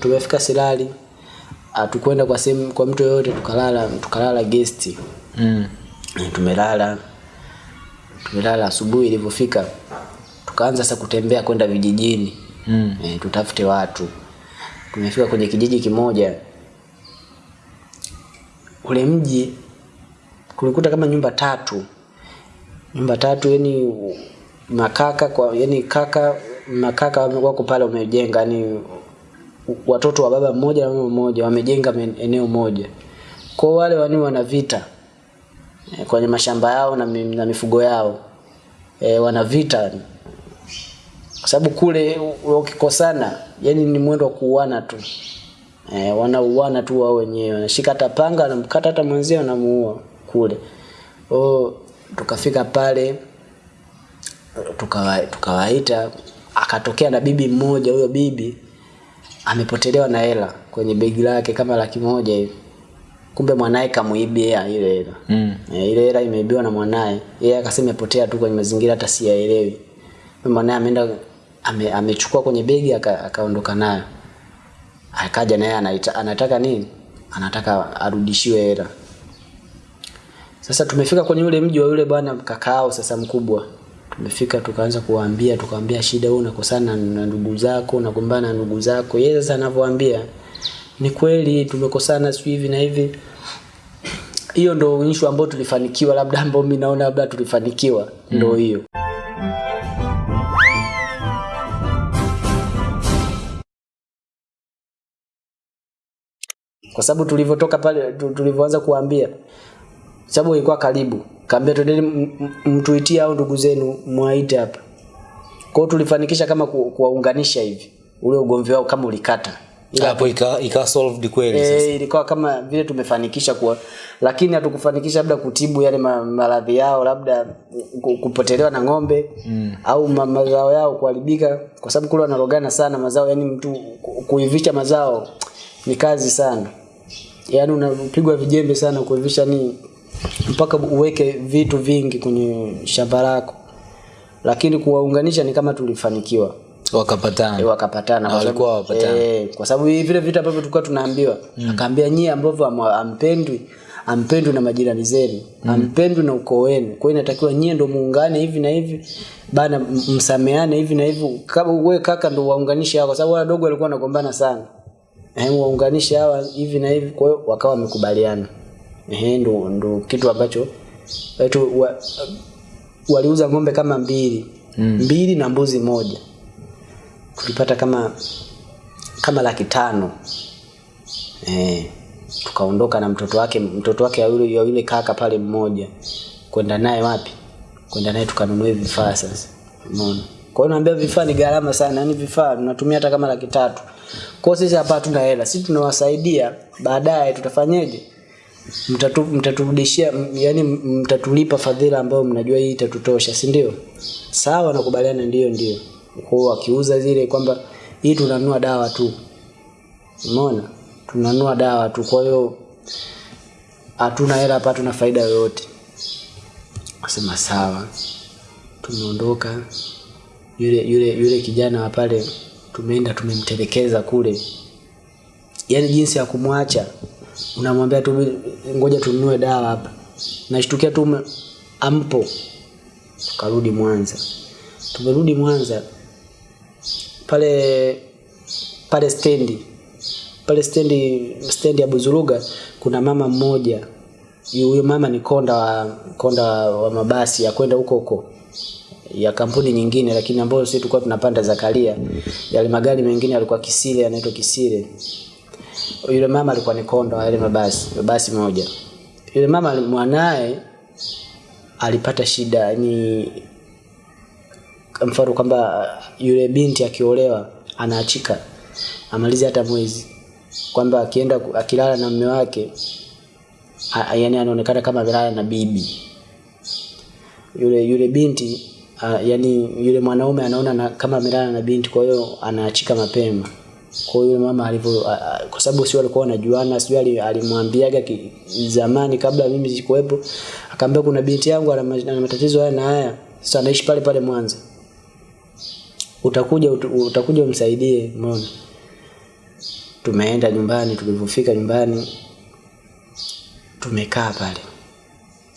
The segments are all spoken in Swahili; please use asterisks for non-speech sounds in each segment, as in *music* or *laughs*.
tumefika Silali hatukwenda kwa sehemu kwa mtu yoyote tukalala tukalala guest. Mm. Eh, tumelala tumelala asubuhi ilivyofika. Tukaanza sasa kutembea kwenda vijijini. Mm. e, tutafute watu. Tumefika kwenye kijiji kimoja. Ule mji kulikuta kama nyumba tatu. Nyumba tatu yani makaka kwa yani kaka makaka wako pale umejenga yani watoto wa baba mmoja na mama mmoja wamejenga eneo moja. Kwa wale wani wana vita e, kwenye mashamba yao na, na mifugo yao e, wana vita. Kwa sababu kule ukikosana yani ni mwendo wa kuuana tu. E, wanauana tu wao wenyewe wanashika hata panga anamkata hata mwenzie, anamuua kule. O tukafika pale tukawa- tuka akatokea na bibi mmoja huyo bibi amepotelewa na hela kwenye begi lake kama laki moja hivi. Kumbe mwanaye kamuibia ile hela. Mm. e, ile hela imeibiwa na mwanaye. Yeye akasema imepotea tu kwenye mazingira hata siyaelewi. Mwanaye ameenda ame, amechukua kwenye begi akaondoka aka- nayo. Akaja naye anaita- anataka nini? Anataka arudishiwe hela. Sasa tumefika kwenye ule mji wa yule bwana kakao sasa mkubwa tumefika tukaanza kuwaambia tukawaambia shida wewe unakosana na ndugu zako unagombana na ndugu zako. Yeye sasa anavyoambia ni kweli tumekosana sio hivi na hivi. Hiyo ndo issue ambayo tulifanikiwa labda ambayo mimi naona labda tulifanikiwa ndo hiyo. Kwa sababu tulivyotoka pale tu- tulivyoanza kuambia sababu ilikuwa karibu kaambia twendeni mtuitie au ndugu zenu mwaite hapa kwa hiyo tulifanikisha kama ku- kuwaunganisha hivi ule ugomvi wao kama ulikata hapo ika, ika solved kweli sasa. Eh, ilikuwa kama vile tumefanikisha kuwa lakini hatukufanikisha labda kutibu yale ma- maradhi yao labda kupotelewa na ng'ombe mm. au ma, mazao yao kuharibika kwa sababu kule wanarogana sana mazao yani mtu kuivisha mazao ni kazi sana yaani unapigwa vijembe sana kuivisha ni mpaka uweke vitu vingi kwenye shamba lako. Lakini kuwaunganisha ni kama tulifanikiwa. Wakapatana. E, wakapatana. Kwa sababu- walikuwa wapatana. e, kwa sababu hivi vile vitu ambavyo tulikuwa tunaambiwa. Mm. akaambia nyie ambavyo am- ampendwi ampendwi na majirani zenu. Mm. ampendwi na ukoo wenu. Kwa hiyo inatakiwa nyie ndo muungane hivi na hivi. Bana msameane hivi na hivi. Kama wewe kaka ndo waunganishe hao kwa sababu wadogo walikuwa wanagombana sana. Eh, waunganishe hawa hivi na hivi. Kwa hiyo wakawa wamekubaliana eh, ndo, ndo kitu ambacho wetu wa, waliuza ng'ombe kama mbili. Mm. mbili na mbuzi moja. Tulipata kama kama laki tano. Eh, tukaondoka na mtoto wake mtoto wake ya yule, ya yule kaka pale mmoja. Kwenda naye wapi? Kwenda naye tukanunua vifaa sasa. Umeona? Kwa hiyo naambia vifaa ni gharama sana yani vifaa tunatumia hata kama laki tatu. Kwa hiyo sisi hapa hatuna hela. Sisi tunawasaidia baadaye tutafanyeje mtatu, mtaturudishia yani mtatulipa fadhila ambayo mnajua hii itatutosha si ndio? Sawa nakubaliana ndio ndio. Kwa akiuza zile kwamba hii tunanua dawa tu. Umeona? Tunanua dawa tu. Kwa hiyo hatuna hela hapa hatuna faida yoyote. Asema sawa. Tumeondoka. Yule yule yule kijana wa pale tumeenda tumemtelekeza kule. Yani jinsi ya kumwacha unamwambia tu ngoja tununue dawa hapa. Nashtukia tu ampo. Tukarudi mwanza. Tumerudi mwanza. Pale pale stendi. Pale stendi stendi ya buzuruga kuna mama mmoja. Huyo mama ni konda wa konda wa mabasi ya kwenda huko huko. Ya kampuni nyingine lakini ambayo sisi tulikuwa tunapanda Zakaria. Yale magari mengine yalikuwa Kisile yanaitwa Kisile yule mama alikuwa ni konda wa yale mabasi mabasi moja. Yule mama mwanae alipata shida yani mfano kwamba yule binti akiolewa anaachika amalizi hata mwezi. Kwamba akienda akilala na mume wake yani anaonekana kama amelala na bibi. Yule yule binti yani yule mwanaume anaona na, kama amelala na binti kwa hiyo anaachika mapema kwa hiyo mama alivyo kwa sababu sio alikuwa wanajuana sio alimwambiaga zamani kabla mimi sikuwepo akaambia kuna binti yangu ana matatizo haya na haya sasa anaishi pale pale Mwanza. Utakuja ut, utakuja umsaidie umeona? Tumeenda nyumbani tulivyofika nyumbani tumekaa pale.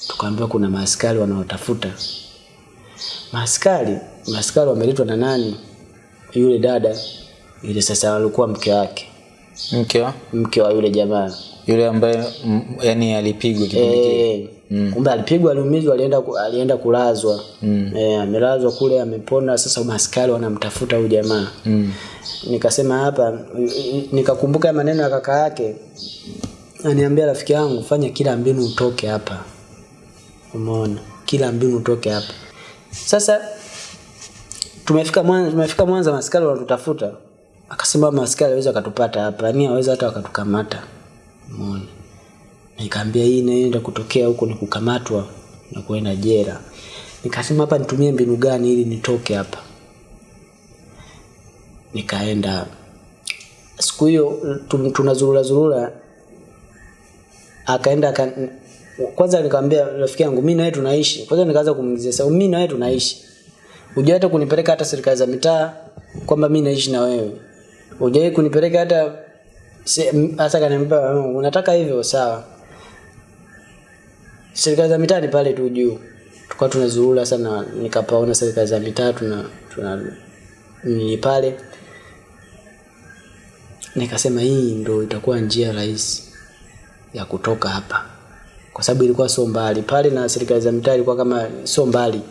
Tukaambiwa kuna maaskari wanaotafuta. Maaskari maaskari wameletwa na nani? Yule dada yule sasa alikuwa mke wake. Mke wa? Mke wa yule jamaa. Yule ambaye yani alipigwa kipindi kile. Mm. kumbe alipigwa aliumizwa alienda alienda kulazwa. Mm. eh, amelazwa kule amepona. Sasa maskari wanamtafuta huyu jamaa. Mm. nikasema hapa nikakumbuka maneno ya kaka yake. Aniambia rafiki yangu fanya kila mbinu utoke hapa. Umeona? Kila mbinu utoke hapa. Sasa tumefika mwanza tumefika mwanza maskari wanatutafuta akasema maskari aweza akatupata hapa. Yani aweza hata wakatukamata. Umeona? Nikaambia hii inaenda kutokea huko ni kukamatwa na kuenda jera nikasema hapa nitumie mbinu gani ili nitoke hapa? Nikaenda. Siku hiyo tu- tunazurura zurura. Akaenda aka, kwanza nikamwambia rafiki yangu mimi na wewe tunaishi. Kwanza nikaanza kumulizia sasa mimi na wewe tunaishi? Hujai hata kunipeleka hata serikali za mitaa kwamba mimi naishi na wewe hujai kunipeleka hata hasa kaniambia "Mm, unataka hivyo sawa. Serikali za mitaa ni pale tu juu. Tukawa tunazurura sana nikapaona serikali za mitaa tuna, tuna ni pale. Nikasema hii ndo itakuwa njia rahisi ya kutoka hapa. Kwa sababu ilikuwa sio mbali. Pale na serikali za mitaa ilikuwa kama sio mbali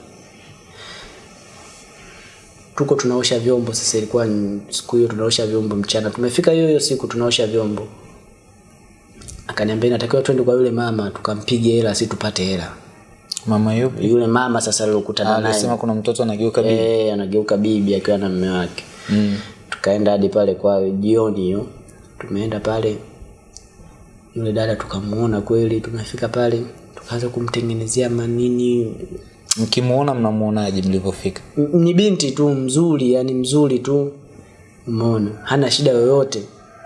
tuko tunaosha vyombo sasa ilikuwa siku hiyo tunaosha vyombo mchana. Tumefika hiyo hiyo siku tunaosha vyombo. Akaniambia natakiwa twende kwa yule mama tukampige hela si tupate hela. Mama yupi? Yule mama sasa alokutana naye. alisema kuna mtoto anageuka bibi. Eh, anageuka bibi akiwa na mume wake. Mm. tukaenda hadi pale kwa jioni hiyo. Tumeenda pale. Yule dada tukamuona kweli. Tumefika pale tukaanza kumtengenezea manini mkimuona mnamuonaje mlivyofika? Ni binti tu mzuri yani mzuri tu. Umeona? Hana shida yoyote.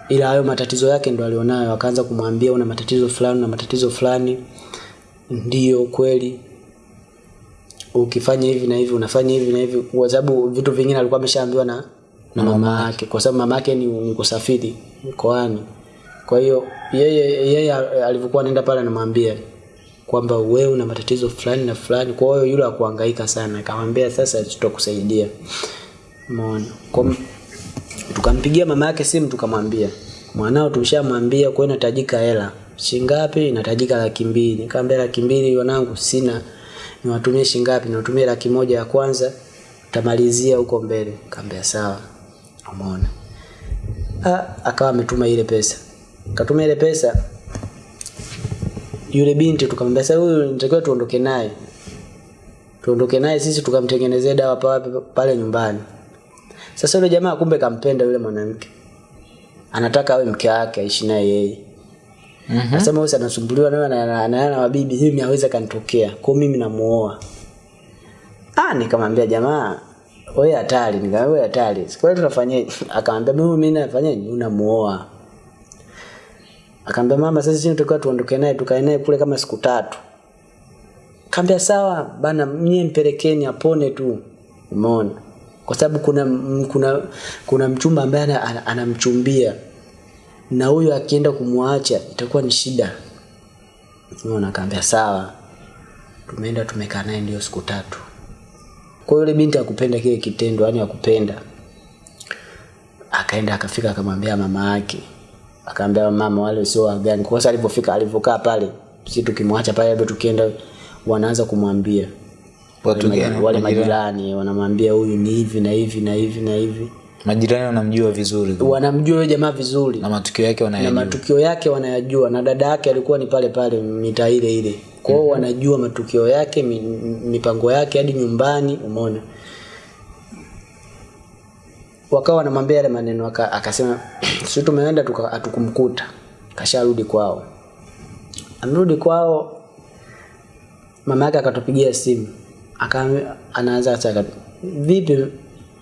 Ila hayo matatizo yake ndo alionayo. Akaanza kumwambia una matatizo fulani na matatizo fulani. Ndio kweli. Ukifanya hivi na hivi unafanya hivi na hivi. Kwa sababu vitu vingine alikuwa ameshaambiwa na na mama yake. Kwa sababu mama yake ni, ni kusafiri mkoani. Kwa hiyo yeye yeye alivyokuwa anaenda pale anamwambia kwamba wewe una matatizo fulani na fulani kwa hiyo yule akuhangaika sana akamwambia sasa tutakusaidia. Umeona? Kwa tukampigia mama yake simu tukamwambia mwanao tumshamwambia kwa inahitajika hela. Shingapi? Inahitajika laki mbili. Nikamwambia laki mbili wanangu sina. Niwatumie shingapi? Niwatumie laki moja ya kwanza tamalizia huko mbele. Kaambia sawa. Umeona? Ah, akawa ametuma ile pesa. Katuma ile pesa yule binti tukamwambia sasa huyu nitakiwa tuondoke naye tuondoke naye sisi tukamtengenezea dawa pale, pale nyumbani sasa yule jamaa kumbe kampenda yule mwanamke anataka awe mke wake aishi naye yeye Mhm. Nasema sasa anasumbuliwa nawe na na- na na wabibi hivi hawezi kanitokea. Kwa mimi namuoa. Ah nikamwambia jamaa wewe hatari nikamwambia wewe hatari. Sikwani tunafanyaje? *laughs* Akamwambia mimi mimi nafanyaje? Unamuoa. Akamwambia mama sasa sisi tunataka tuondoke naye tukae naye kule kama siku tatu. Kaambia sawa bana mie mpelekeni apone tu. Umeona? Kwa sababu kuna kuna kuna mchumba ambaye ana- ana- anamchumbia na huyo akienda kumwacha itakuwa ni shida. Umeona? akaambia sawa. Tumeenda tumekaa naye ndio siku tatu. Kwa yule binti akupenda kile kitendo, yani akupenda. Akaenda akafika akamwambia mama yake. Akaambia mama wale sio wagani. Kwa sababu alipofika alivokaa pale, sisi tukimwacha pale labda tukienda wanaanza kumwambia watu wale, gani wale majirani wanamwambia huyu ni hivi na hivi na hivi na hivi. majirani wanamjua vizuri Wanamjua yule jamaa vizuri. na matukio yake wanayajua. na matukio yake wanayajua na dada yake alikuwa ni pale pale mitaa ile ile kwa hiyo wanajua matukio yake mipango yake hadi nyumbani umeona wakawa wanamwambia yale maneno waka, akasema sisi tumeenda hatukumkuta. Kasharudi kwao. Amerudi kwao mama yake akatupigia simu. Aka anaanza vipi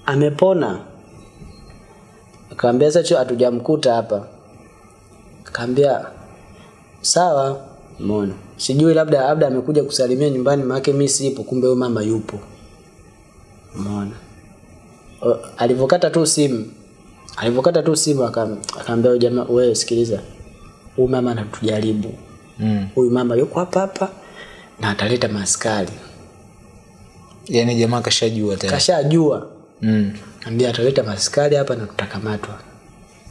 amepona? Akaambia sasa hatujamkuta hapa. Akaambia sawa. Umeona? Sijui labda labda amekuja kusalimia nyumbani maana mimi sipo kumbe huyo mama yupo. Umeona O- alivyokata tu simu alivyokata tu simu akaambia jamaa, wewe sikiliza, huyu mama anatujaribu, Mm. huyu mama yuko hapa hapa na ataleta maskari yani jamaa kashajua tena. kashajua Mm. ambia ataleta maskari hapa na tutakamatwa.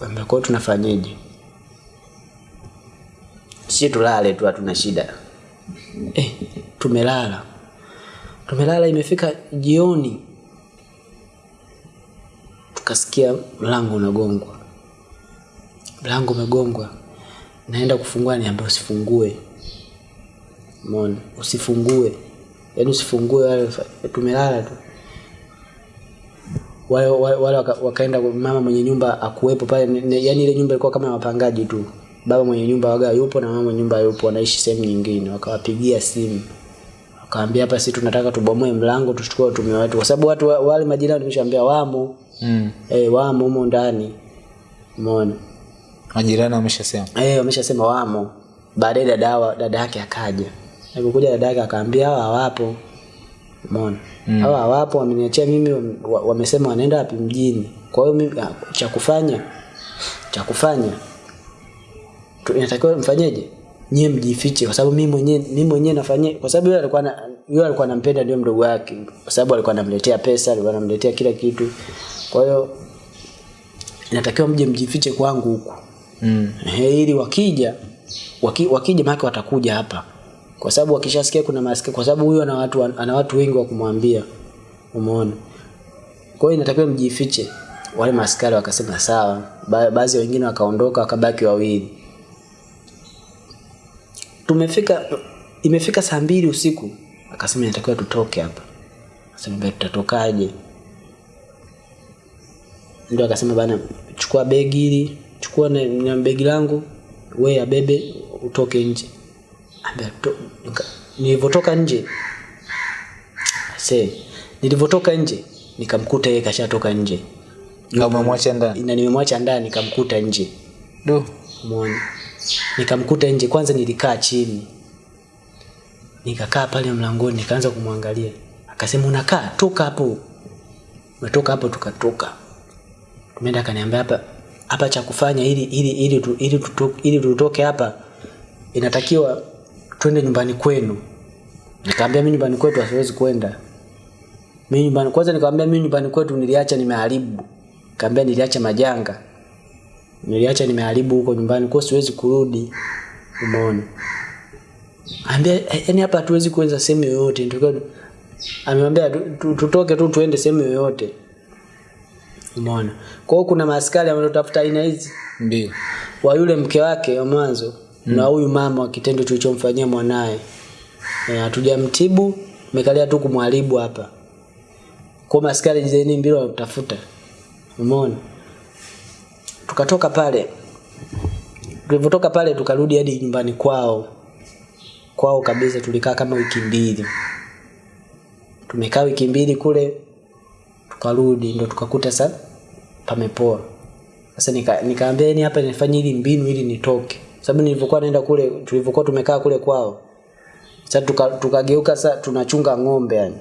Ambia kwa tunafanyaje tunafanyeje? Si tulale tu, hatuna shida. Eh, tumelala tumelala, imefika jioni, tukasikia mlango unagongwa, mlango umegongwa. Naenda kufungua, niambia usifungue, umeona, usifungue, yaani usifungue, wale tumelala tu. Wale, wale, wale waka, wakaenda mama mwenye nyumba akuwepo pale ni- ni- ile nyumba ilikuwa kama ya wapangaji tu. Baba mwenye nyumba waga yupo na mama mwenye nyumba yupo wanaishi sehemu nyingine. Wakawapigia simu. Wakaambia hapa si tunataka tubomoe mlango tuchukue watu wetu. Kwa sababu watu wa- wale majirani nimeshaambia wamo Mm. eh wamo humo ndani. Umeona? Majirani wameshasema. eh wameshasema wamo. Baadaye dadawa dada yake akaja. Alipokuja dada yake akaambia hawa hawapo. Umeona? Mm. hawa hawapo wameniachia mimi wamesema wanaenda wapi mjini. Kwa hiyo mimi ah, cha kufanya cha kufanya inatakiwa mfanyeje? Nyie mjifiche kwa sababu mimi mwenyewe mimi mwenyewe nafanyia kwa sababu yeye alikuwa yule alikuwa anampenda ndio mdogo wake kwa sababu alikuwa anamletea pesa alikuwa anamletea kila kitu. Kwa hiyo inatakiwa mje mjifiche kwangu huku. Mm. Ili wakija waki, wakija maana watakuja hapa. Kwa sababu wakishasikia kuna maskini kwa sababu huyu ana watu ana watu wengi wa kumwambia umeona. Kwa hiyo inatakiwa mjifiche. Wale maskari wakasema sawa. Ba, baadhi wengine wakaondoka wakabaki wawili. Tumefika imefika saa mbili usiku akasema inatakiwa tutoke hapa. Akasema tutatokaje? Ndio akasema bana chukua begi hili chukua na, na begi langu we abebe utoke nje. Nilivyotoka nje. Se nilivyotoka nje nikamkuta yeye kashatoka nje. Umemwacha ndani. na nimemwacha ndani nikamkuta nje. Do. muone, nikamkuta nje. Kwanza nilikaa chini nikakaa pale mlangoni nikaanza kumwangalia. Akasema unakaa toka hapo. Umetoka hapo tukatoka. Tumeenda akaniambia hapa hapa cha kufanya ili ili ili tu, ili, tutoke ili tutoke hapa inatakiwa twende nyumbani kwenu. Nikamwambia mimi nyumbani kwetu hasiwezi kwenda. Mimi nyumbani kwanza nikamwambia mimi nyumbani kwetu niliacha nimeharibu. Nikamwambia niliacha majanga. Niliacha nimeharibu huko nyumbani kwa siwezi kurudi. Umeona ambia yani hapa hatuwezi kuweza sehemu yoyote. Ndio amemwambia tu- tu- tutoke tu tuende sehemu yoyote. Umeona? Kwa hiyo kuna maaskari wanaotafuta aina hizi. Ndio. wa yule mke wake wa mwanzo mm. na huyu mama wa kitendo tulichomfanyia mwanaye. Hatujamtibu e, mekalia tu kumharibu hapa. Kwa maaskari jizeni mbili wanatafuta umeona? Tukatoka pale. Tulivyotoka pale tukarudi hadi nyumbani kwao kwao kabisa tulikaa kama wiki mbili. Tumekaa wiki mbili kule tukarudi ndo tukakuta sa pamepoa sasa nika, nikaambia yani hapa nifanye hili mbinu ili nitoke. Sababu nilivyokuwa naenda kule tulivyokuwa tumekaa kule kwao sasa tuka- tukageuka sasa tunachunga ng'ombe yani.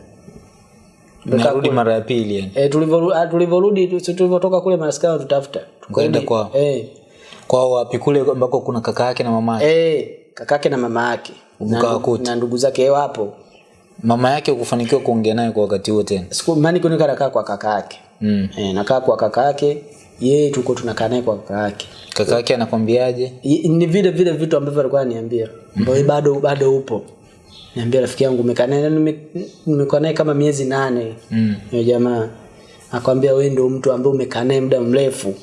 Narudi mara ya pili yani. e, tulivyoru- ah, tulivyorudi tulivyotoka kule maskari tutafuta Tukaenda kwao? eh. Kwao wapi? Kule ambako kuna kaka yake na mama yake. eh kakake na mama yake. Na, ndugu zake eh, wapo Mama yake ukufanikiwa kuongea naye kwa wakati huo tena. siku mani kunika nakaa kwa kaka yake Mm. eh, nakaa kwa kaka yake yeye tuko tunakaa naye kwa kaka yake Kaka yake anakwambiaje? Ni vile vile vitu ambavyo alikuwa ananiambia. Ambao bado bado upo. Niambia rafiki yangu umekaa naye nimekuwa naye kama miezi nane. Mm. yo jamaa. Akwambia wewe ndio mtu ambaye umekaa naye muda mrefu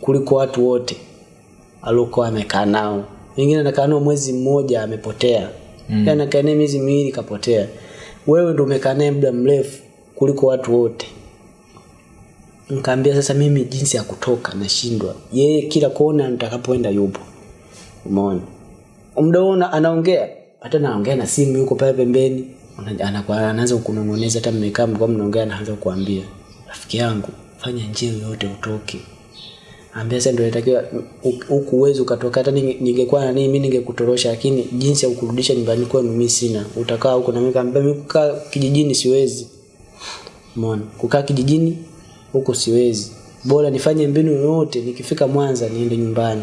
kuliko watu wote aliokuwa amekaa nao wengine anakaa nao mwezi mmoja amepotea. Mm. anakaa naye miezi miwili kapotea. Wewe ndio umekaa naye muda mrefu kuliko watu wote. Nkaambia sasa mimi jinsi ya kutoka nashindwa. Yeye kila kona nitakapoenda yupo. Umeona? Muda huo anaongea. Hata naongea na simu yuko pale pembeni. Anakuwa- anaanza kunong'oneza hata mmekaa mlikuwa mnaongea anaanza kukuambia rafiki yangu fanya njia yoyote utoke ambia sasa ndio inatakiwa huku uwezo ukatoka hata ninge- ningekuwa na nini mimi ningekutorosha lakini jinsi ya kukurudisha nyumbani kwenu mimi sina utakaa huko na mimi kaambia mimi kukaa kijijini siwezi umeona kukaa kijijini huko siwezi bora nifanye mbinu yoyote nikifika Mwanza niende nyumbani.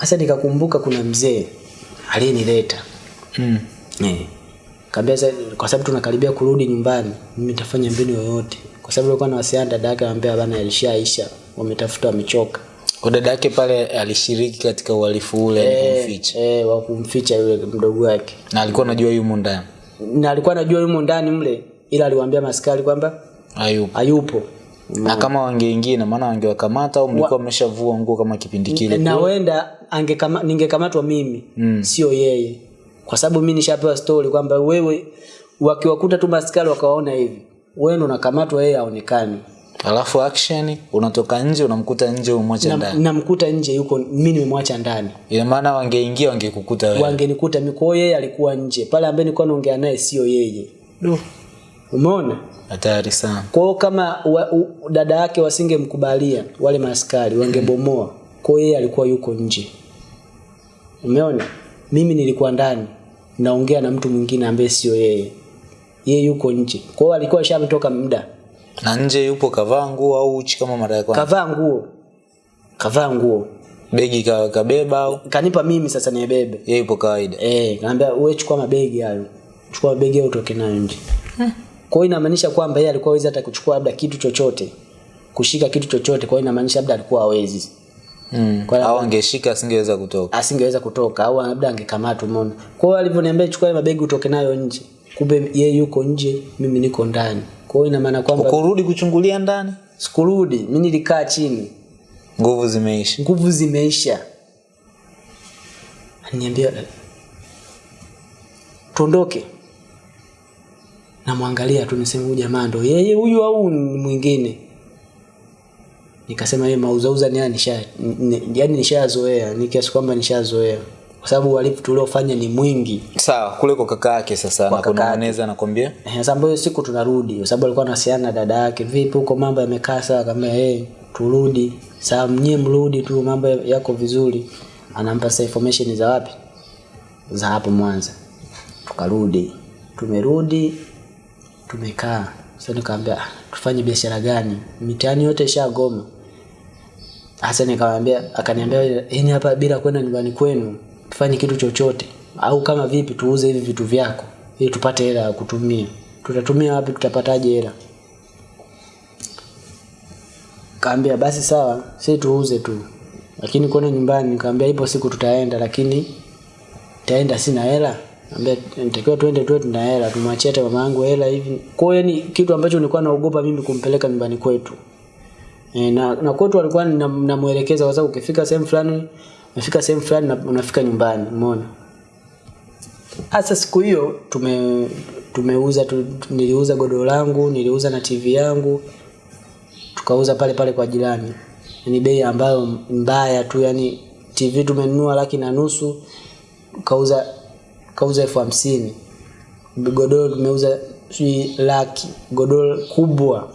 Sasa nikakumbuka kuna mzee aliyenileta Mm. Eh. Kaambia sasa kwa sababu tunakaribia kurudi nyumbani, mimi nitafanya mbinu yoyote. Kwa sababu alikuwa anawasiliana dada yake anambia bana alishaisha, wametafuta wamechoka. Kwa dada yake pale alishiriki katika uhalifu ule e, kumficha. Eh, wa kumficha yule mdogo wake. Na alikuwa anajua yumo ndani. Na alikuwa anajua yumo ndani mle ila aliwaambia maskari kwamba Hayupo. hayupo. Na kama wangeingia na maana wangewakamata au mlikuwa mmeshavua nguo kama kipindi kile. Na wenda angekama ningekamatwa mimi, Mm. sio yeye. Kwa sababu mi nishapewa story kwamba wewe wakiwakuta tu maskari wakawaona hivi, wewe ndo unakamatwa, yeye haonekani. Alafu action unatoka nje unamkuta nje umwacha ndani. namkuta nje yuko mimi nimemwacha ndani. Ina maana wangeingia wangekukuta wewe. wangenikuta mimi kwa yeye alikuwa nje. Pale ambaye nilikuwa naongea naye sio yeye. No. umeona? Hatari sana. kwa hiyo kama wa, u, dada yake wasingemkubalia wale maaskari wangebomoa. Kwa yeye alikuwa yuko nje. Umeona? Mimi nilikuwa ndani naongea na mtu mwingine ambaye sio yeye. Yeye yuko nje. Kwa hiyo alikuwa ashametoka muda Na nje yupo kavaa nguo au uchi kama mara ya kwanza. kavaa nguo kavaa nguo Begi ka, kabeba au kanipa mimi sasa niebebe yeye yupo kawaida. Eh, kaambia wewe chukua mabegi hayo. Chukua mabegi hayo utoke nayo nje. Kwa hiyo inamaanisha kwamba yeye alikuwa hawezi hata kuchukua labda kitu chochote. Kushika kitu chochote, kwa hiyo inamaanisha labda alikuwa hawezi. Mm. Au angeshika asingeweza kutoka. Asingeweza kutoka au labda angekamatwa umeona. Kwa hiyo alivyoniambia chukua mabegi utoke nayo nje. Kumbe yeye yuko nje, mimi niko ndani. Kwa hiyo ina maana kwamba Kurudi kuchungulia ndani, sikurudi, mimi nilikaa chini. nguvu zimeisha. nguvu zimeisha. Aniambia tuondoke. Namwangalia tu niseme huyu jamaa ndo yeye huyu au ni mwingine? Nikasema yeye mauzauza ni yani nisha ni- yani nishazoea ni kiasi kwamba nishazoea kwa sababu uhalifu tuliofanya ni mwingi Sawa, kule kwa kaka yake sasa anakunong'oneza nakwambia. Eh, Sasa ambayo siku tunarudi kwa sababu alikuwa anawasiliana na dada yake, vipi huko mambo yamekaa sawa? Kama eh hey, turudi Sasa mnyie mrudi tu, mambo yako vizuri. Anampa sasa information za wapi, za hapo Mwanza. Tukarudi, tumerudi, tumekaa sasa. Nikamwambia "Ah, tufanye biashara gani? Mitaani yote ishagoma. Hasa nikamwambia, akaniambia yeye hapa bila kwenda nyumbani kwenu tufanye kitu chochote, au kama vipi tuuze hivi vitu vyako ili tupate hela ya kutumia. Tutatumia wapi? Tutapataje hela? Kaambia basi sawa, sisi tuuze tu, lakini kuona nyumbani. Nikamwambia ipo siku tutaenda, lakini taenda sina hela. Ambia nitakiwa tuende tuwe tuna hela, tumwachie hata mama yangu hela hivi. Kwa hiyo yani kitu ambacho nilikuwa naogopa mimi kumpeleka nyumbani kwetu. E, na, na kwetu alikuwa namuelekeza kwa sababu ukifika sehemu fulani unafika sehemu fulani na unafika nyumbani umeona? Hasa siku hiyo tume tumeuza tu, niliuza godoro langu niliuza na tv yangu tukauza pale pale kwa jirani. Ni bei ambayo mbaya tu yani tv tumenunua laki na nusu kauza kauza elfu hamsini. Godoro tumeuza sijui laki godoro kubwa.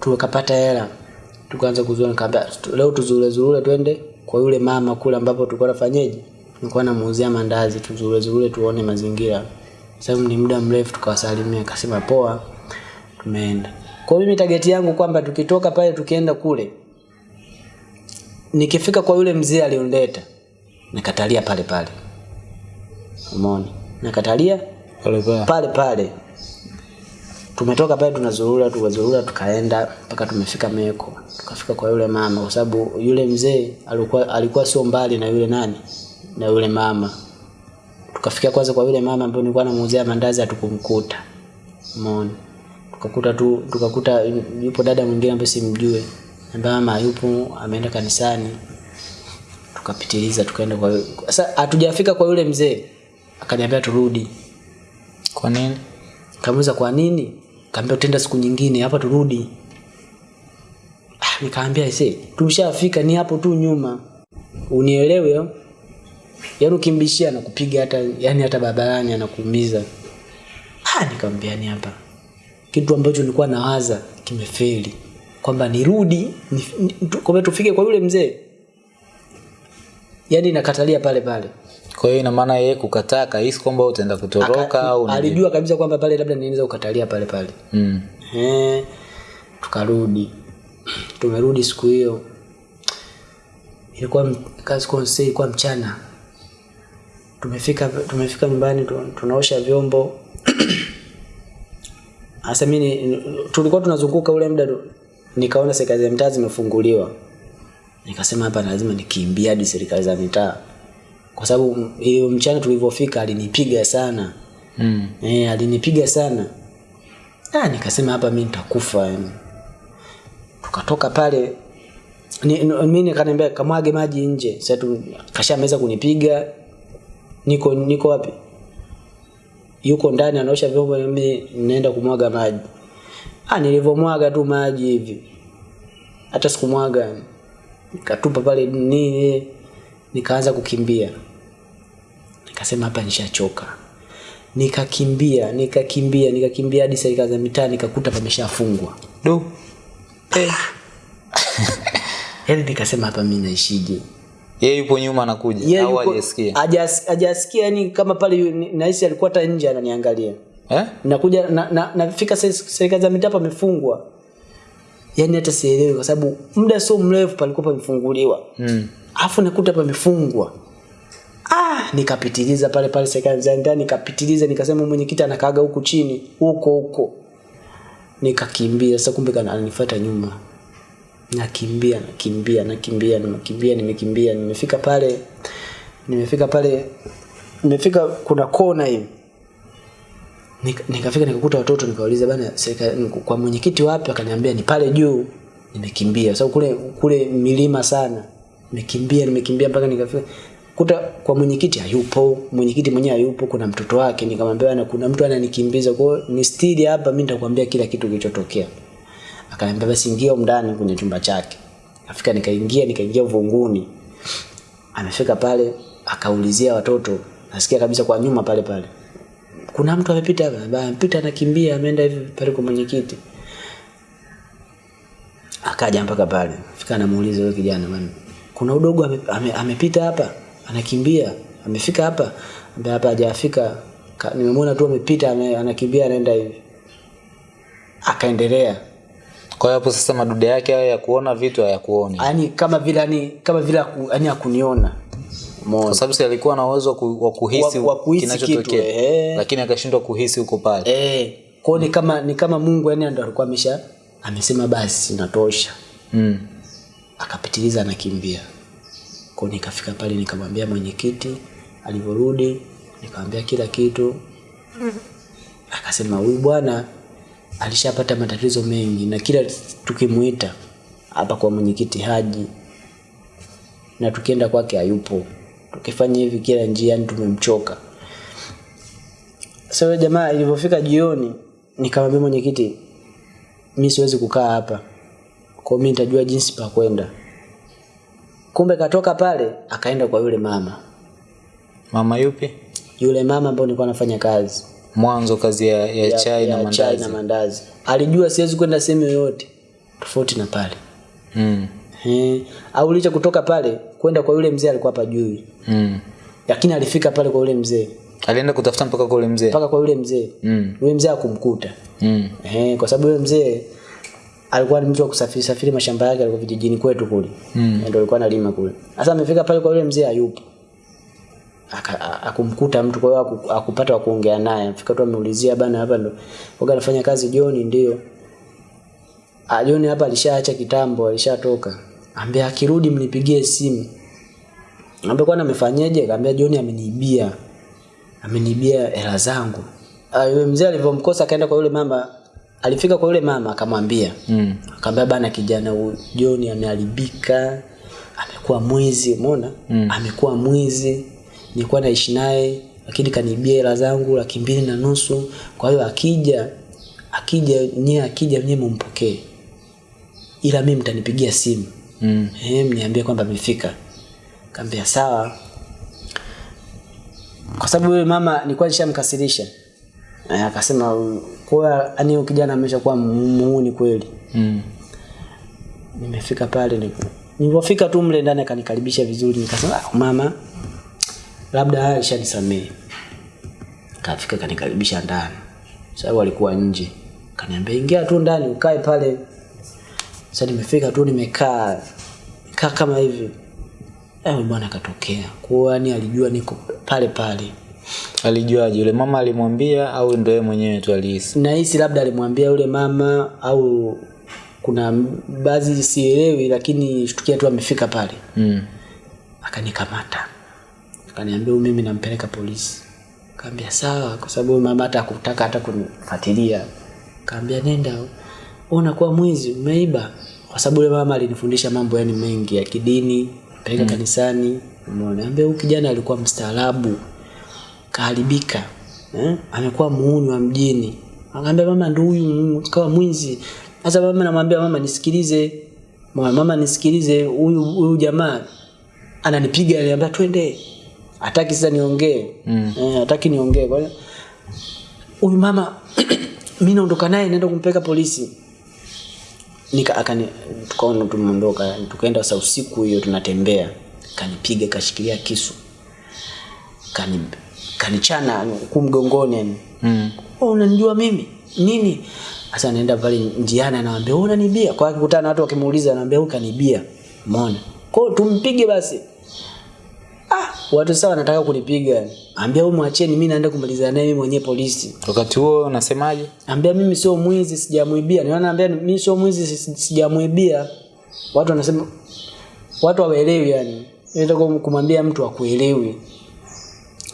Tukapata hela tukaanza kuzua nikaambia leo tuzurule zurule twende kwa yule mama kule ambapo tulikuwa nafanyeje nilikuwa namuuzia mandazi tuzurule zule tuone mazingira. Sababu ni muda mrefu tukawasalimia akasema poa tumeenda. Kwa mimi target yangu kwamba tukitoka pale tukienda kule nikifika kwa yule mzee alionileta nakatalia pale pale. Umeona? Nakatalia Pale pale. pale pale tumetoka pale tunazurura tukazurura tukaenda mpaka tumefika Meko tukafika kwa yule mama kwa sababu yule mzee alikuwa alikuwa sio mbali na yule nani na yule mama. Tukafika kwanza kwa yule mama ambaye nilikuwa namuuzia mandazi hatukumkuta. Umeona? Tukakuta tu tukakuta yupo dada mwingine ambaye simjue ambaye mama yupo ameenda kanisani. Tukapitiliza tukaenda kwa sasa hatujafika kwa yule mzee. Akaniambia turudi. Kwa nini? kamuza kwa nini? Kaambia utenda siku nyingine hapa turudi. Ah, nikaambia ise, tumeshafika ni hapo tu nyuma. Unielewe yo? Yaani ukimbishia anakupiga hata yani hata barabarani anakuumiza. Ah, nikamwambia ni hapa. Kitu ambacho nilikuwa nawaza kimefeli. Kwamba nirudi, ni, ni, tu- tufike kwa yule mzee. Yaani nakatalia pale pale. Kwa hiyo ina maana yeye kukataa kahisi kwamba utaenda kutoroka au alijua kabisa kwamba pale labda niweza kukatalia pale pale. Mm. Eh, tukarudi. Tumerudi siku hiyo. Ilikuwa kazi kwa msee ilikuwa mchana. Tumefika tumefika nyumbani tunaosha vyombo. *clears throat* Hasa mimi tulikuwa tunazunguka ule muda nikaona serikali za mitaa zimefunguliwa. Nikasema hapa lazima nikimbia hadi serikali za mitaa kwa sababu hiyo mchana tulivyofika alinipiga sana. Mm. eh alinipiga sana. Ah nikasema hapa mimi nitakufa yani. Tukatoka pale mimi nikaniambia kamwage maji nje. Sasa tu kashameza kunipiga. Niko niko wapi? Yuko ndani anaosha vyombo mimi naenda kumwaga maji. Ah nilivyomwaga tu maji hivi. Hata sikumwaga. Nikatupa pale nini nikaanza kukimbia nikasema hapa nishachoka. Nikakimbia nikakimbia nikakimbia hadi serikali za mitaa nikakuta pameshafungwa. Do. Eh. *laughs* yani nikasema hapa mi naishije? Yeye yupo nyuma anakuja. Yeye au hajasikia? hajas- hajasikia yani kama pale nahisi alikuwa hata nje ananiangalia. Eh? nakuja na, na, nafika se- serikali za mitaa pamefungwa. Yani hata sielewi kwa sababu muda sio mrefu palikuwa pamefunguliwa Mm. afu nakuta pamefungwa ah nikapitiliza pale pale serikali za ndani nikapitiliza nikasema mwenyekiti anakaaga huku chini huko huko. Nikakimbia sasa kumbe kana ananifuata nyuma. Nakimbia nakimbia nakimbia nimekimbia nimekimbia nimefika pale nimefika pale nimefika kuna kona hivi. Nika- nikakuta watoto nikauliza bana kwa mwenyekiti wapi? Akaniambia ni pale juu. Nimekimbia. Sababu kule kule milima sana. Nimekimbia nimekimbia mpaka nikafika kuta kwa mwenyekiti hayupo mwenyekiti mwenyewe hayupo kuna mtoto wake nikamwambia na kuna mtu ananikimbiza. Kwa ni stili hapa mimi nitakwambia kila kitu kilichotokea. Akaniambia basi ingia ndani kwenye chumba chake. Afika nikaingia nikaingia uvunguni amefika pale akaulizia watoto. Nasikia kabisa kwa nyuma pale pale. Kuna mtu amepita hapa? Amepita anakimbia ameenda hivi pale kwa mwenyekiti. Akaja mpaka pale. Fika anamuuliza yule kijana bwana kuna udogo amepita ame, ame, hapa anakimbia amefika hapa ambaye hapa hajafika nimemwona tu amepita ame, anakimbia anaenda hivi akaendelea Kwa hiyo hapo sasa madude yake hayo ya kuona vitu hayakuoni. yani kama vile yani kama vile yani akuniona Kwa sababu si alikuwa na uwezo wa kuhisi kinachotokea. eh. Lakini akashindwa kuhisi huko pale. eh kwao ni kama ni kama Mungu yani ndo alikuwa amesha amesema basi natosha Mm. akapitiliza anakimbia kwa nikafika pale nikamwambia mwenyekiti alivyorudi nikamwambia kila kitu. Akasema huyu bwana alishapata matatizo mengi na kila tukimuita hapa kwa mwenyekiti haji na tukienda kwake hayupo. Tukifanya hivi kila njia tumemchoka. Sasa so, jamaa ilivyofika jioni nikamwambia mwenyekiti mimi siwezi kukaa hapa. Kwa mimi nitajua jinsi pa kwenda kumbe katoka pale akaenda kwa yule mama Mama yupi? yule mama ambaye nilikuwa nafanya kazi Mwanzo kazi ya, ya, ya chai na mandazi. chai na mandazi alijua siwezi kwenda sehemu yoyote tofauti na pale Mm. Eh, au licha kutoka pale kwenda kwa yule mzee alikuwa hapa juu. Mm. lakini alifika pale kwa yule mzee Alienda kutafuta mpaka kwa yule mzee. mpaka kwa yule mzee Mm. yule mzee akumkuta Mm. eh, kwa sababu yule mzee alikuwa ni mtu wa kusafiri safiri mashamba yake alikuwa vijijini kwetu kule. Mm. ndio alikuwa analima kule. Sasa amefika pale kwa yule mzee hayupo. Akumkuta mtu kwa hiyo akupata wa kuongea naye. Afika tu ameulizia bana hapa ndo waga anafanya kazi John ndio. Ajioni John hapa alishaacha kitambo alishatoka. Ambia akirudi mnipigie simu. Ambia kwani amefanyaje kaambia John ameniibia. Ameniibia hela zangu. Yule mzee alivyomkosa akaenda kwa yule mama alifika kwa yule mama akamwambia Mm. akamwambia bana kijana huyu John ameharibika amekuwa mwizi umeona? Mm. amekuwa mwizi nilikuwa naishi naye lakini kanibia hela zangu laki mbili na nusu. Kwa hiyo akija akija nye akija nyewe mumpokee. Ila mimi mtanipigia simu. Mm. eh mniambie kwamba amefika. Kaambia sawa. Kwa sababu yule mama nilikuwa nishamkasirisha Eh, akasema kwa yani huyo kijana ameshakuwa muuni kweli. Mm. nimefika pale ni- nilipofika tu mle ndani akanikaribisha vizuri nikasema ah, mama labda alishanisamehe. Kafika kanikaribisha ndani. Sababu alikuwa nje. Kaniambia ingia tu ndani ukae pale. Sasa nimefika tu nimekaa kaa kama hivi. Eh bwana akatokea. Kwa yani alijua niko pale pale Alijuaje? Yule mama alimwambia au ndio yeye mwenyewe tu alihisi? nahisi labda alimwambia yule mama au kuna baadhi sielewi lakini shtukia tu amefika pale Mm. akanikamata akaniambia huyu mimi nampeleka polisi kaambia sawa kwa sababu mama hata hakutaka hata kunifuatilia kaambia nenda ona unakuwa mwizi umeiba kwa sababu yule mama alinifundisha mambo yani mengi ya kidini peleka mm. kanisani umeona ambia huyu kijana alikuwa mstaarabu kaharibika. Eh? amekuwa muuni wa mjini. Akaambia mama ndo huyu kawa mwizi. Sasa mama namwambia mama nisikilize. Mama, mama nisikilize. Huyu huyu jamaa ananipiga ananiambia twende. Hataki sasa niongee. Mm. eh, hataki niongee. Kwa hiyo huyu mama *clears throat* mimi naondoka naye naenda kumpeleka polisi. Nika akani tukaona tumeondoka. Tukaenda sasa usiku hiyo tunatembea. Kanipiga kashikilia kisu. Kani kanichana huku mgongoni yani. Mm. oh, unanijua mimi? Nini? Sasa naenda pale njiani anawaambia wewe unanibia? Kwa akikutana na watu wakimuuliza anawaambia wewe kanibia umeona? Kwa hiyo tumpige basi. Ah watu sawa wanataka kunipiga. Ambia wewe mwacheni mimi naenda kumalizana naye mimi mwenyewe polisi. Wakati huo unasemaje? ambia mimi sio mwizi sijamuibia niona anambia mimi sio mwizi sijamuibia watu wanasema watu hawaelewi yani. Nataka kumwambia mtu akuelewi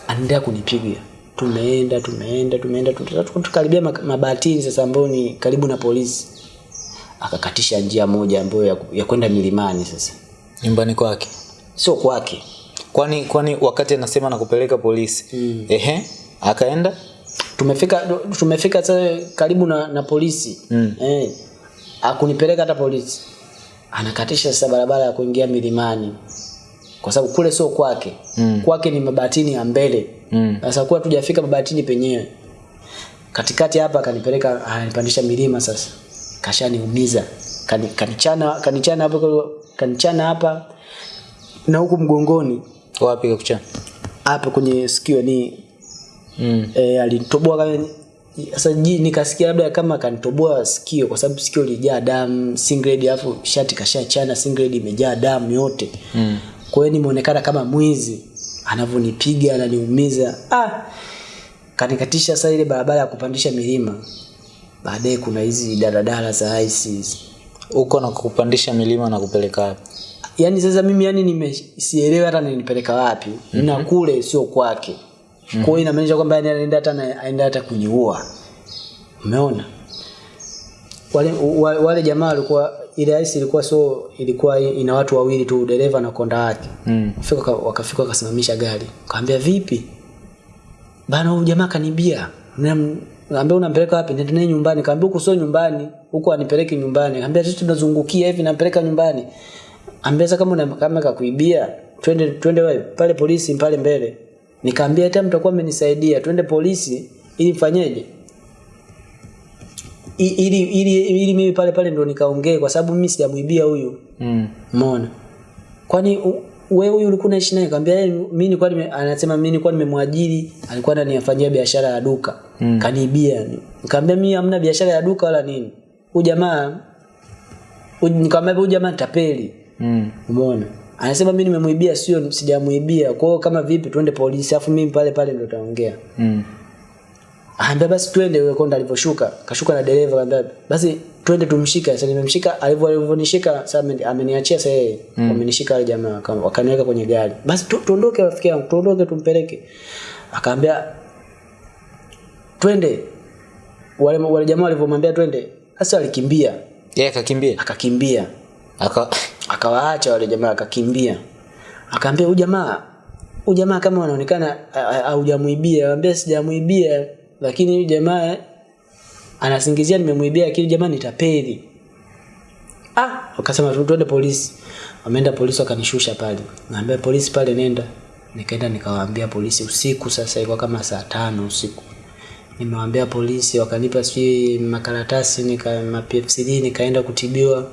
anaendelea kunipiga tumeenda tumeenda tumeenda tu- tu- tukaribia mabatini sasa ambayo ni karibu na polisi akakatisha njia moja ambayo ya, ya kwenda milimani sasa Nyumbani kwake. sio kwake Kwani kwani wakati anasema nakupeleka polisi. Mm. Ehe. Akaenda? tumefika tumefika sasa karibu na, na polisi Mm. eh, akunipeleka hata polisi anakatisha sasa barabara ya kuingia milimani kwa sababu kule sio kwake Mm. kwake ni mabatini ya mbele sasa Mm. sasa kuwa tujafika mabatini penyewe katikati hapa akanipeleka anipandisha milima sasa kashaniumiza Kani- kanichana kanichana hapo kanichana hapa na huku mgongoni Wapi kakuchana? hapa kwenye sikio ni Mm. e, alinitoboa sasa ji- nikasikia labda kama kanitoboa sikio kwa sababu sikio lijaa damu singled alafu shati kashachana singled imejaa damu yote Mm. Kwa hiyo nimeonekana kama mwizi anavyonipiga ananiumiza ah kanikatisha sasa ile barabara ya kupandisha milima baadaye kuna hizi daladala za ice hizi. Uko na kupandisha milima na kupeleka wapi? yaani sasa mimi yani nimesielewi hata ninipeleka wapi mm-hmm. na kule sio kwake mm-hmm. kwa hiyo inamaanisha kwamba yani anaenda hata anaenda hata kujiua. umeona wale, wale, wale jamaa walikuwa ile ice ilikuwa so ilikuwa ina watu wawili tu dereva na konda wake Mm. Fika wakafika wakasimamisha gari kaambia vipi bana huyu jamaa kanibia Naambia unampeleka wapi? Nenda naye nyumbani. Kaambia huko sio nyumbani, huko anipeleke nyumbani. Kaambia sisi tunazungukia hivi nampeleka nyumbani. Ambia sasa kama una, kama kakuibia, twende twende wewe pale polisi pale mbele. Nikaambia hata mtakuwa mmenisaidia, twende polisi ili mfanyeje? Ili ili ili mimi pale pale ndo nikaongee kwa sababu mimi sijamuibia huyu. Mm. Umeona? Kwani wewe huyu ulikuwa unaishi naye? Kaambia yeye mimi nilikuwa anasema mimi nilikuwa nimemwajiri, alikuwa ananifanyia biashara ya duka. Mm. Kaniibia. Nikamwambia mimi hamna biashara ya duka wala nini. Huyu jamaa nikamwambia huyu jamaa tapeli. Mm. Umeona? Anasema mimi nimemuibia sio sijamuibia. Kwa hiyo kama vipi twende polisi afu mimi pale pale ndo taongea. Mm. Aambia basi twende yule konda alivyoshuka. Kashuka na dereva anambia basi twende tumshike. Sasa nimemshika alivyo alivyonishika sasa ameniachia sasa yeye. Mm. Wamenishika wale jamaa waka- wakaniweka kwenye gari. Basi tuondoke rafiki yangu, tuondoke tumpeleke. Akaambia twende. Wale wale jamaa walivyomwambia twende, sasa alikimbia. Yeye akakimbia. Akakimbia. Aka Akawaacha wale jamaa akakimbia. Akaambia huyu jamaa huyu jamaa kama anaonekana haujamuibia, anambia sijamuibia lakini huyu jamaa anasingizia nimemwibia lakini jamaa nitapeli. Ah, wakasema tuende polisi. Wameenda polisi wakanishusha pale. Naambia polisi pale nenda. Nikaenda nikawaambia polisi usiku sasa ilikuwa kama saa tano usiku. Nimewaambia polisi wakanipa sijui makaratasi nika mapfcd nikaenda kutibiwa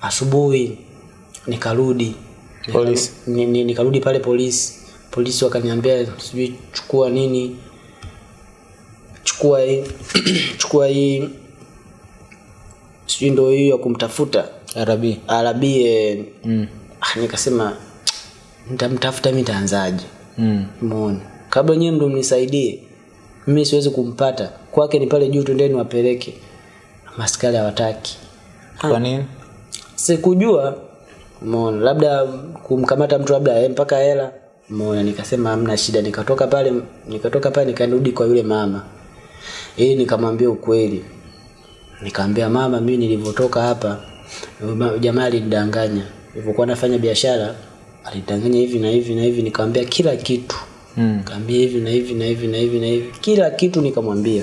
asubuhi nikarudi Polisi. ni, ni, nikarudi pale polisi polisi wakaniambia sijui chukua nini chukua hii *clears throat* chukua hii sijui ndo hiyo ya kumtafuta arabi arabi eh, mm. ah, nikasema nitamtafuta mi taanzaje mm. muone Kabla nyewe ndo mnisaidie. Mimi siwezi kumpata. Kwake ni pale juu tundeni wapeleke. Maskari hawataki. kwa nini Sikujua. mona Labda kumkamata mtu labda eh, mpaka hela. mona Nikasema hamna shida. Nikatoka pale nikatoka pale nikarudi kwa yule mama. Ili nikamwambia ukweli. Nikamwambia mama, mimi nilivyotoka hapa jamaa alinidanganya. Nilipokuwa nafanya biashara alidanganya hivi na hivi na hivi, nikamwambia kila kitu. mm. Nikamwambia hivi na hivi na hivi na hivi na hivi, kila kitu nikamwambia.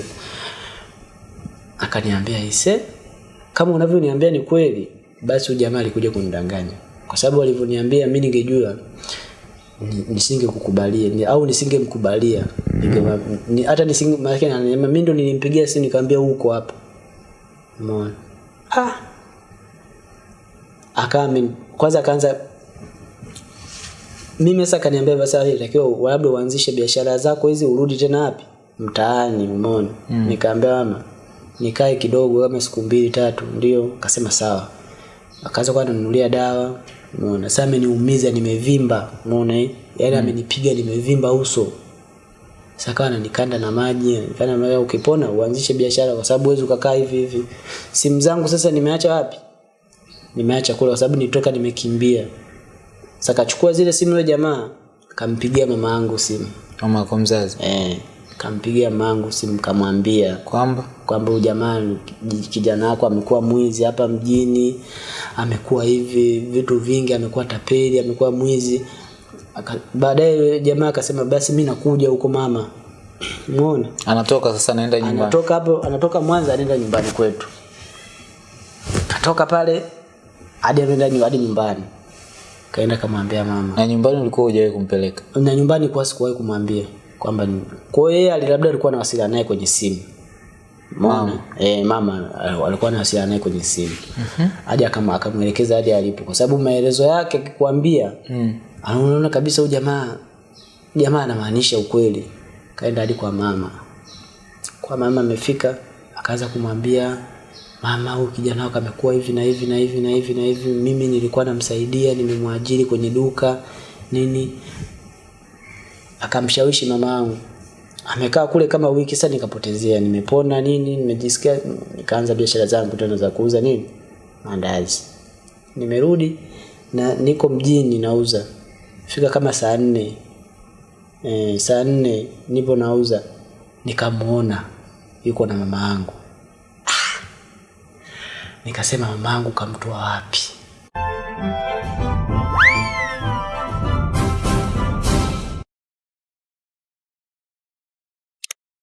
Akaniambia ise, kama unavyoniambia ni kweli, basi huyu jamaa alikuja kunidanganya, kwa sababu alivyoniambia mimi ningejua ni- nisingekukubalia ni, au nisingemkubalia Ninge- ni, hata nisinge maana yake ananiambia, mimi ndo nilimpigia simu nikamwambia huko hapa, umeona? Ah. Akawa kwanza akaanza mimi sasa kaniambia basi inatakiwa labda uanzishe biashara zako hizi urudi tena wapi? Mtaani umeona? Mm. nikaambia mama nikae kidogo kama siku mbili tatu ndio akasema sawa. Akaanza kwa nanunulia dawa umeona? Sasa ameniumiza nimevimba. Umeona yaani yaani amenipiga nimevimba uso. Sasa kawa ananikanda na maji kana mara ukipona uanzishe biashara kwa sababu huwezi ukakaa hivi hivi. Simu zangu sasa nimeacha wapi? Nimeacha kule kwa sababu nitoka nimekimbia. Sasa kachukua zile simu yule jamaa kampigia mama yangu simu. Mama kwa mzazi? Eh kampigia mama yangu simu kamwambia kwamba kwamba jamaa kijana wako amekuwa mwizi hapa mjini amekuwa hivi vitu vingi amekuwa tapeli amekuwa mwizi baadaye jamaa akasema basi mi nakuja huko mama umeona anatoka sasa anaenda nyumbani anatoka hapo anatoka Mwanza anaenda nyumbani kwetu katoka pale hadi anaenda hadi nyumbani kaenda kamwambia mama na nyumbani ulikuwa hujawahi kumpeleka na nyumbani kwa sikuwahi kumwambia kwamba kwa hiyo yeye labda alikuwa anawasiliana naye kwenye simu mama. Eh mama alikuwa alikuwa anawasiliana naye kwenye simu. Hadi akama akamwelekeza hadi alipo kwa sababu maelezo yake akikwambia mm. anaona kabisa huyu jamaa jamaa anamaanisha ukweli. Kaenda hadi kwa mama. Kwa mama amefika akaanza kumwambia mama huyu kijana wako amekuwa hivi na hivi na hivi na hivi na hivi. Mimi nilikuwa namsaidia nimemwajiri kwenye duka nini. Akamshawishi mama yangu amekaa kule kama wiki sasa nikapotezea nimepona nini nimejisikia nikaanza biashara zangu tena za kuuza nini mandazi. Nimerudi na niko mjini nauza. Fika kama saa nne e, saa nne nipo nauza. Nikamuona yuko na mama yangu. Nikasema mama yangu kamtoa wapi